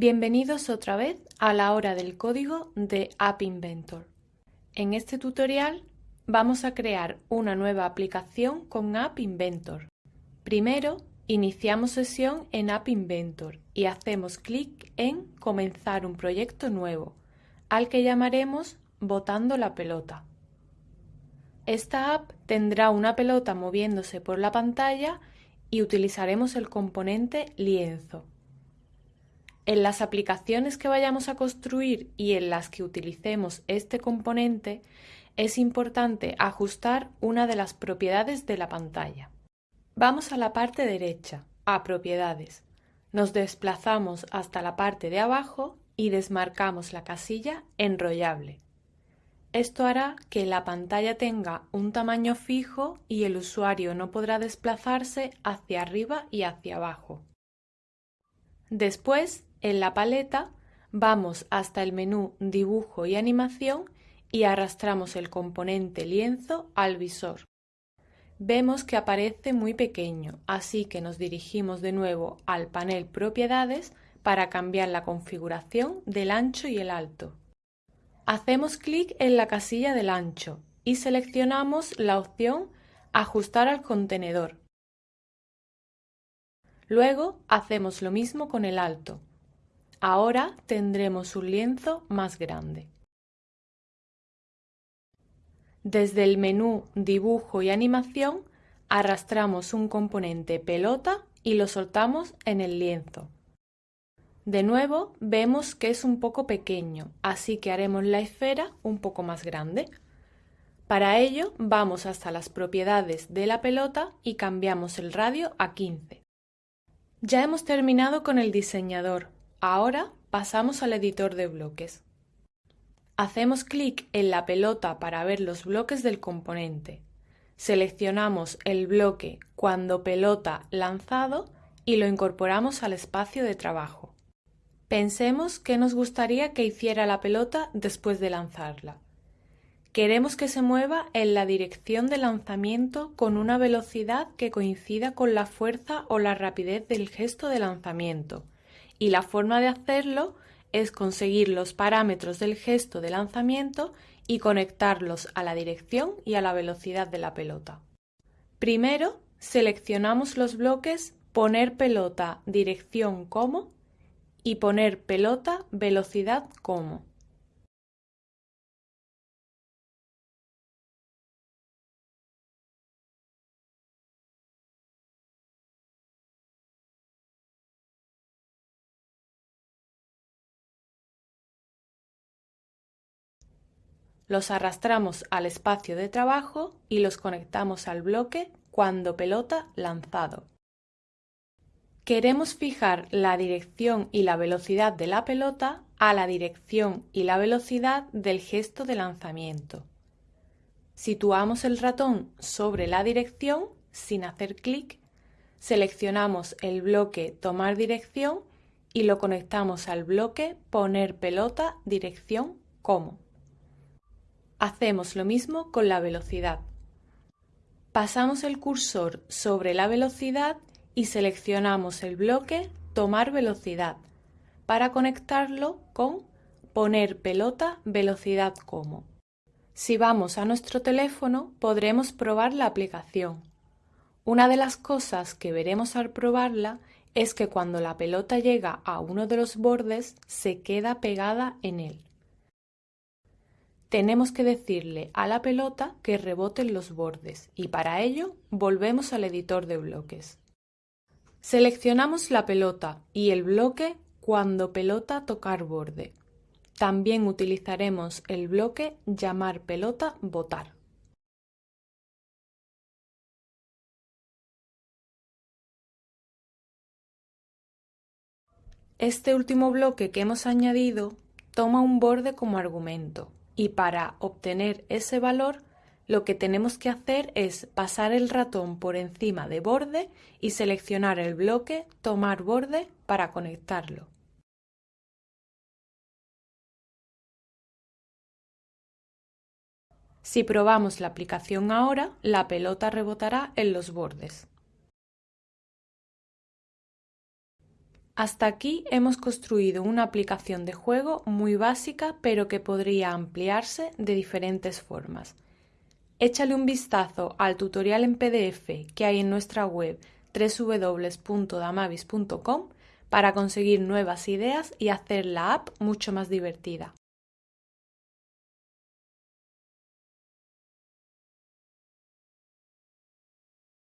Bienvenidos otra vez a la hora del código de App Inventor. En este tutorial vamos a crear una nueva aplicación con App Inventor. Primero, iniciamos sesión en App Inventor y hacemos clic en Comenzar un proyecto nuevo, al que llamaremos Botando la pelota. Esta app tendrá una pelota moviéndose por la pantalla y utilizaremos el componente lienzo. En las aplicaciones que vayamos a construir y en las que utilicemos este componente, es importante ajustar una de las propiedades de la pantalla. Vamos a la parte derecha, a Propiedades. Nos desplazamos hasta la parte de abajo y desmarcamos la casilla Enrollable. Esto hará que la pantalla tenga un tamaño fijo y el usuario no podrá desplazarse hacia arriba y hacia abajo. Después en la paleta vamos hasta el menú Dibujo y Animación y arrastramos el componente lienzo al visor. Vemos que aparece muy pequeño, así que nos dirigimos de nuevo al panel Propiedades para cambiar la configuración del ancho y el alto. Hacemos clic en la casilla del ancho y seleccionamos la opción Ajustar al contenedor. Luego hacemos lo mismo con el alto. Ahora tendremos un lienzo más grande. Desde el menú Dibujo y Animación arrastramos un componente pelota y lo soltamos en el lienzo. De nuevo vemos que es un poco pequeño, así que haremos la esfera un poco más grande. Para ello vamos hasta las propiedades de la pelota y cambiamos el radio a 15. Ya hemos terminado con el diseñador, Ahora pasamos al editor de bloques. Hacemos clic en la pelota para ver los bloques del componente. Seleccionamos el bloque cuando pelota lanzado y lo incorporamos al espacio de trabajo. Pensemos que nos gustaría que hiciera la pelota después de lanzarla. Queremos que se mueva en la dirección de lanzamiento con una velocidad que coincida con la fuerza o la rapidez del gesto de lanzamiento y la forma de hacerlo es conseguir los parámetros del gesto de lanzamiento y conectarlos a la dirección y a la velocidad de la pelota. Primero, seleccionamos los bloques poner pelota dirección como y poner pelota velocidad como. Los arrastramos al espacio de trabajo y los conectamos al bloque cuando pelota lanzado. Queremos fijar la dirección y la velocidad de la pelota a la dirección y la velocidad del gesto de lanzamiento. Situamos el ratón sobre la dirección sin hacer clic, seleccionamos el bloque Tomar dirección y lo conectamos al bloque Poner pelota dirección como. Hacemos lo mismo con la velocidad. Pasamos el cursor sobre la velocidad y seleccionamos el bloque Tomar velocidad para conectarlo con Poner pelota velocidad como. Si vamos a nuestro teléfono podremos probar la aplicación. Una de las cosas que veremos al probarla es que cuando la pelota llega a uno de los bordes se queda pegada en él tenemos que decirle a la pelota que reboten los bordes y para ello volvemos al editor de bloques. Seleccionamos la pelota y el bloque cuando pelota tocar borde. También utilizaremos el bloque llamar pelota botar. Este último bloque que hemos añadido toma un borde como argumento y para obtener ese valor lo que tenemos que hacer es pasar el ratón por encima de borde y seleccionar el bloque tomar borde para conectarlo. Si probamos la aplicación ahora, la pelota rebotará en los bordes. Hasta aquí hemos construido una aplicación de juego muy básica pero que podría ampliarse de diferentes formas. Échale un vistazo al tutorial en PDF que hay en nuestra web www.damavis.com para conseguir nuevas ideas y hacer la app mucho más divertida.